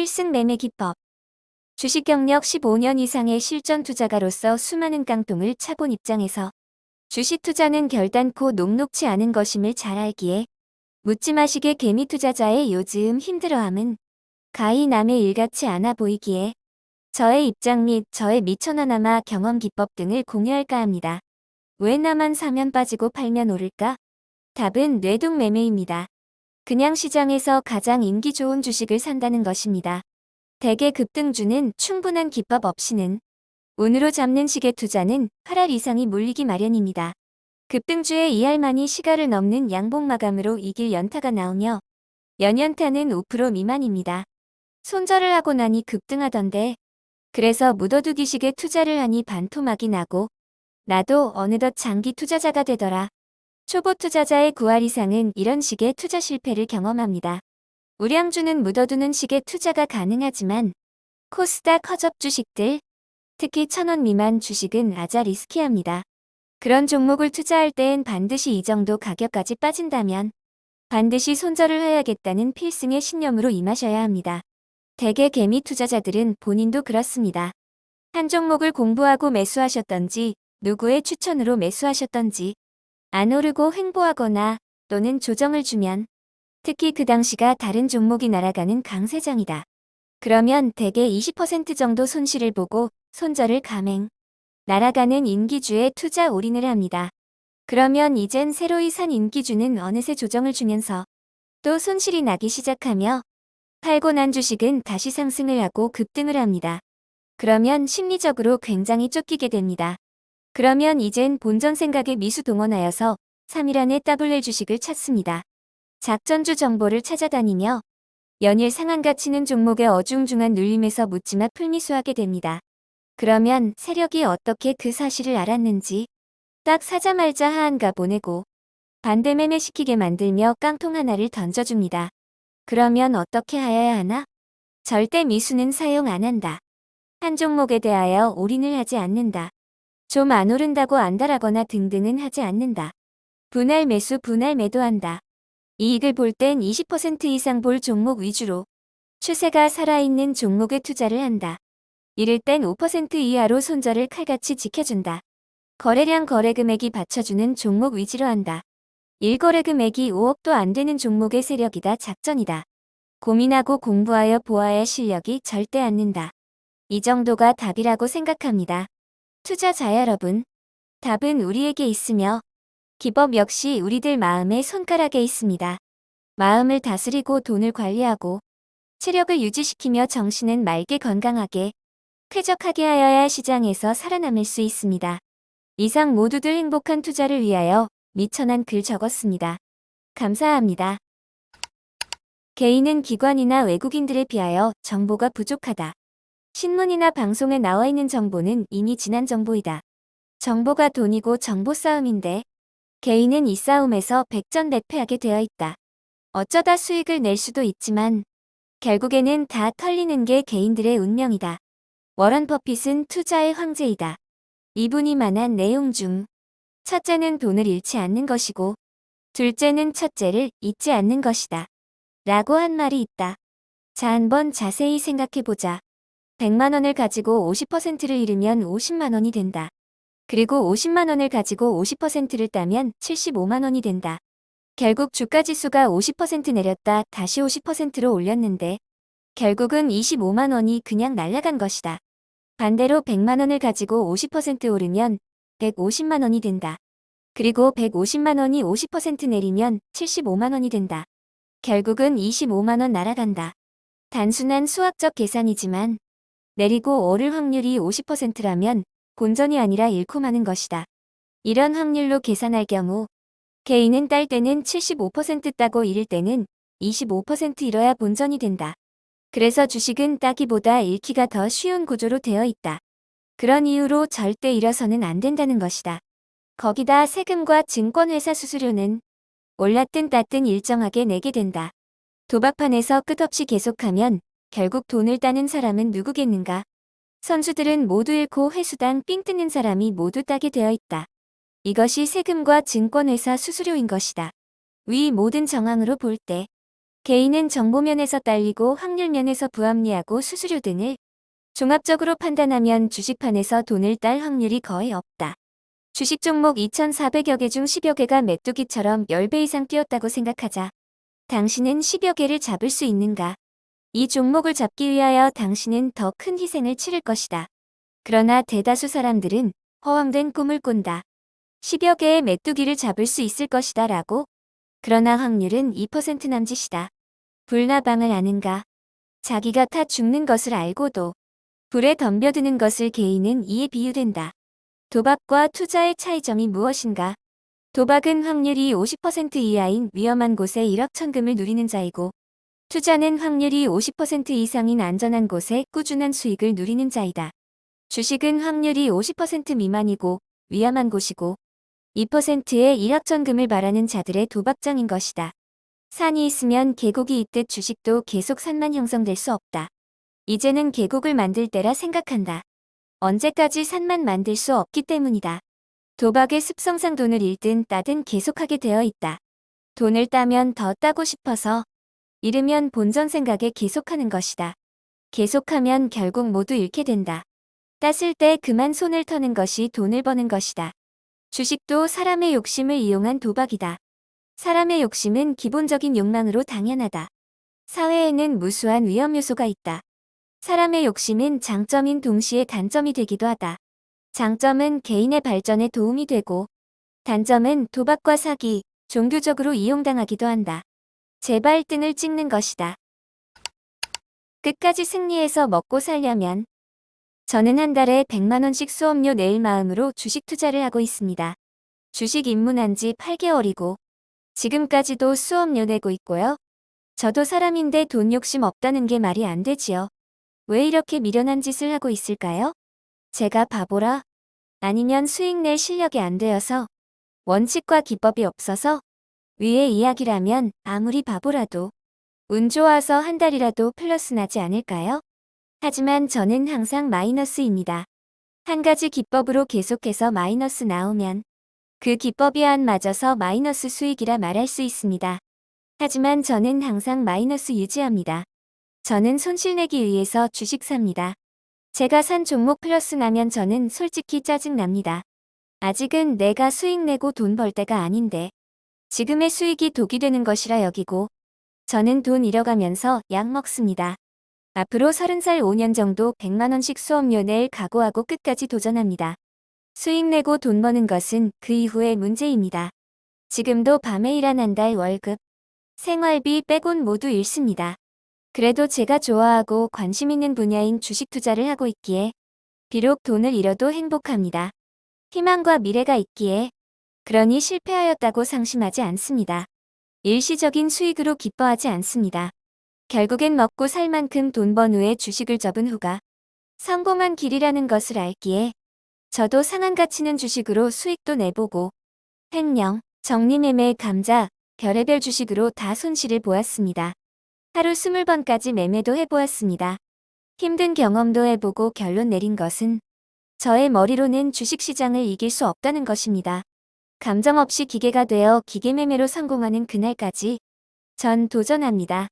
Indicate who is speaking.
Speaker 1: 필승 매매 기법 주식 경력 15년 이상의 실전 투자가로서 수많은 깡통을 차본 입장에서 주식 투자는 결단코 녹록치 않은 것임을 잘 알기에 묻지 마시게 개미 투자자의 요즘 힘들어함은 가히 남의 일 같지 않아 보이기에 저의 입장 및 저의 미천하나마 경험 기법 등을 공유할까 합니다. 왜 나만 사면 빠지고 팔면 오를까? 답은 뇌동 매매입니다. 그냥 시장에서 가장 인기 좋은 주식을 산다는 것입니다. 대개 급등주는 충분한 기법 없이는 운으로 잡는 식의 투자는 8할 이상이 몰리기 마련입니다. 급등주의 2할만이 시가를 넘는 양봉 마감으로 이길 연타가 나오며 연연타는 5% 미만입니다. 손절을 하고 나니 급등하던데 그래서 묻어두기 식의 투자를 하니 반토막이 나고 나도 어느덧 장기 투자자가 되더라. 초보 투자자의 9할 이상은 이런 식의 투자 실패를 경험합니다. 우량주는 묻어두는 식의 투자가 가능하지만 코스닥 허접 주식들, 특히 천원 미만 주식은 아자 리스키합니다. 그런 종목을 투자할 땐 반드시 이 정도 가격까지 빠진다면 반드시 손절을 해야겠다는 필승의 신념으로 임하셔야 합니다. 대개 개미 투자자들은 본인도 그렇습니다. 한 종목을 공부하고 매수하셨던지 누구의 추천으로 매수하셨던지 안 오르고 횡보하거나 또는 조정을 주면 특히 그 당시가 다른 종목이 날아가는 강세장이다. 그러면 대개 20% 정도 손실을 보고 손절을 감행. 날아가는 인기주에 투자 올인을 합니다. 그러면 이젠 새로이 산 인기주는 어느새 조정을 주면서 또 손실이 나기 시작하며 팔고 난 주식은 다시 상승을 하고 급등을 합니다. 그러면 심리적으로 굉장히 쫓기게 됩니다. 그러면 이젠 본전 생각에 미수 동원하여서 3일 안에 따블낼 주식을 찾습니다. 작전주 정보를 찾아다니며 연일 상한가 치는 종목의 어중중한 눌림에서 묻지마 풀미수하게 됩니다. 그러면 세력이 어떻게 그 사실을 알았는지 딱 사자말자 하한가 보내고 반대 매매시키게 만들며 깡통 하나를 던져줍니다. 그러면 어떻게 하여야 하나? 절대 미수는 사용 안 한다. 한 종목에 대하여 올인을 하지 않는다. 좀 안 오른다고 안달하거나 등등은 하지 않는다. 분할 매수 분할 매도한다. 이익을 볼 땐 20% 이상 볼 종목 위주로 추세가 살아있는 종목에 투자를 한다. 이를 땐 5% 이하로 손절을 칼같이 지켜준다. 거래량 거래 금액이 받쳐주는 종목 위주로 한다. 1거래 금액이 5억도 안 되는 종목의 세력이다 작전이다. 고민하고 공부하여 보아야 실력이 절대 않는다. 이 정도가 답이라고 생각합니다. 투자자 여러분, 답은 우리에게 있으며 기법 역시 우리들 마음의 손가락에 있습니다. 마음을 다스리고 돈을 관리하고 체력을 유지시키며 정신은 맑게 건강하게 쾌적하게 하여야 시장에서 살아남을 수 있습니다. 이상 모두들 행복한 투자를 위하여 미천한 글 적었습니다. 감사합니다. 개인은 기관이나 외국인들에 비하여 정보가 부족하다. 신문이나 방송에 나와 있는 정보는 이미 지난 정보이다. 정보가 돈이고 정보 싸움인데 개인은 이 싸움에서 백전백패하게 되어 있다. 어쩌다 수익을 낼 수도 있지만 결국에는 다 털리는 게 개인들의 운명이다. 워런 버핏은 투자의 황제이다. 이분이 말한 내용 중 첫째는 돈을 잃지 않는 것이고 둘째는 첫째를 잊지 않는 것이다. 라고 한 말이 있다. 자 한번 자세히 생각해보자. 100만원을 가지고 50%를 잃으면 50만원이 된다. 그리고 50만원을 가지고 50%를 따면 75만원이 된다. 결국 주가지수가 50% 내렸다 다시 50%로 올렸는데 결국은 25만원이 그냥 날아간 것이다. 반대로 100만원을 가지고 50% 오르면 150만원이 된다. 그리고 150만원이 50% 내리면 75만원이 된다. 결국은 25만원 날아간다. 단순한 수학적 계산이지만 내리고 오를 확률이 50%라면 본전이 아니라 잃고 마는 것이다. 이런 확률로 계산할 경우 개인은 딸 때는 75% 따고 잃을 때는 25% 잃어야 본전이 된다. 그래서 주식은 따기보다 잃기가 더 쉬운 구조로 되어 있다. 그런 이유로 절대 잃어서는 안 된다는 것이다. 거기다 세금과 증권회사 수수료는 올랐든 땄든 일정하게 내게 된다. 도박판에서 끝없이 계속하면 결국 돈을 따는 사람은 누구겠는가? 선수들은 모두 잃고 회수당 삥 뜯는 사람이 모두 따게 되어 있다. 이것이 세금과 증권회사 수수료인 것이다. 위 모든 정황으로 볼 때 개인은 정보면에서 딸리고 확률면에서 부합리하고 수수료 등을 종합적으로 판단하면 주식판에서 돈을 딸 확률이 거의 없다. 주식 종목 2,400여 개 중 10여 개가 메뚜기처럼 10배 이상 뛰었다고 생각하자. 당신은 10여 개를 잡을 수 있는가? 이 종목을 잡기 위하여 당신은 더 큰 희생을 치를 것이다. 그러나 대다수 사람들은 허황된 꿈을 꾼다. 10여 개의 메뚜기를 잡을 수 있을 것이다 라고. 그러나 확률은 2% 남짓이다. 불나방을 아는가? 자기가 타 죽는 것을 알고도 불에 덤벼드는 것을 개인은 이에 비유된다. 도박과 투자의 차이점이 무엇인가? 도박은 확률이 50% 이하인 위험한 곳에 1억 천금을 누리는 자이고 투자는 확률이 50% 이상인 안전한 곳에 꾸준한 수익을 누리는 자이다. 주식은 확률이 50% 미만이고 위험한 곳이고 2%의 1억 천금을 바라는 자들의 도박장인 것이다. 산이 있으면 계곡이 있듯 주식도 계속 산만 형성될 수 없다. 이제는 계곡을 만들 때라 생각한다. 언제까지 산만 만들 수 없기 때문이다. 도박의 습성상 돈을 잃든 따든 계속하게 되어 있다. 돈을 따면 더 따고 싶어서 잃으면 본전 생각에 계속하는 것이다. 계속하면 결국 모두 잃게 된다. 땄을 때 그만 손을 터는 것이 돈을 버는 것이다. 주식도 사람의 욕심을 이용한 도박이다. 사람의 욕심은 기본적인 욕망으로 당연하다. 사회에는 무수한 위험 요소가 있다. 사람의 욕심은 장점인 동시에 단점이 되기도 하다. 장점은 개인의 발전에 도움이 되고 단점은 도박과 사기, 종교적으로 이용당하기도 한다. 재발등을 찍는 것이다. 끝까지 승리해서 먹고 살려면 저는 한 달에 100만원씩 수업료 낼 마음으로 주식 투자를 하고 있습니다. 주식 입문한 지 8개월이고 지금까지도 수업료 내고 있고요. 저도 사람인데 돈 욕심 없다는 게 말이 안 되지요. 왜 이렇게 미련한 짓을 하고 있을까요? 제가 바보라? 아니면 수익 낼 실력이 안 되어서? 원칙과 기법이 없어서? 위의 이야기라면 아무리 바보라도 운 좋아서 한 달이라도 플러스 나지 않을까요? 하지만 저는 항상 마이너스입니다. 한 가지 기법으로 계속해서 마이너스 나오면 그 기법이 안 맞아서 마이너스 수익이라 말할 수 있습니다. 하지만 저는 항상 마이너스 유지합니다. 저는 손실내기 위해서 주식 삽니다. 제가 산 종목 플러스 나면 저는 솔직히 짜증납니다. 아직은 내가 수익 내고 돈 벌 때가 아닌데 지금의 수익이 독이 되는 것이라 여기고 저는 돈 잃어가면서 약 먹습니다. 앞으로 30살 5년 정도 100만원씩 수업료 낼 각오하고 끝까지 도전합니다. 수익 내고 돈 버는 것은 그 이후의 문제입니다. 지금도 밤에 일한 한 달 월급, 생활비 빼곤 모두 잃습니다. 그래도 제가 좋아하고 관심 있는 분야인 주식 투자를 하고 있기에 비록 돈을 잃어도 행복합니다. 희망과 미래가 있기에 그러니 실패하였다고 상심하지 않습니다. 일시적인 수익으로 기뻐하지 않습니다. 결국엔 먹고 살 만큼 돈 번 후에 주식을 접은 후가 성공한 길이라는 것을 알기에 저도 상한 가치는 주식으로 수익도 내보고 횡령, 정리매매, 감자, 별의별 주식으로 다 손실을 보았습니다. 하루 20번까지 매매도 해보았습니다. 힘든 경험도 해보고 결론 내린 것은 저의 머리로는 주식시장을 이길 수 없다는 것입니다. 감정 없이 기계가 되어 기계매매로 성공하는 그날까지 전 도전합니다.